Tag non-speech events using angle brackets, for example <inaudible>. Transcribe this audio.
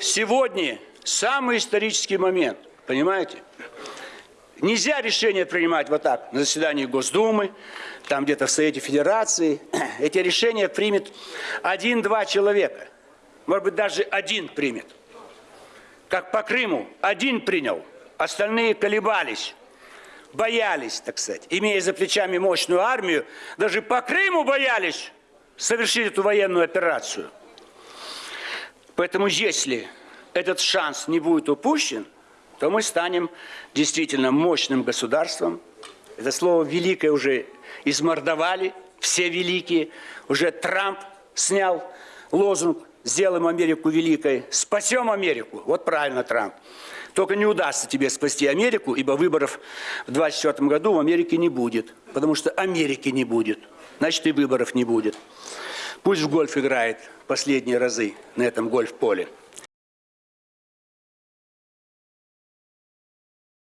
Сегодня самый исторический момент, понимаете? Нельзя решение принимать вот так, на заседании Госдумы, там где-то в Совете Федерации. <clears throat> Эти решения примет один-два человека. Может быть, даже один примет. Как по Крыму, один принял, остальные колебались, боялись, так сказать. Имея за плечами мощную армию, даже по Крыму боялись совершить эту военную операцию. Поэтому если этот шанс не будет упущен, то мы станем действительно мощным государством. Это слово «великое» уже измордовали, все великие. Уже Трамп снял лозунг «Сделаем Америку великой», «Спасем Америку». Вот правильно, Трамп. Только не удастся тебе спасти Америку, ибо выборов в 2024 году в Америке не будет. Потому что Америки не будет. Значит, и выборов не будет. Пусть в гольф играет последние разы на этом гольф-поле.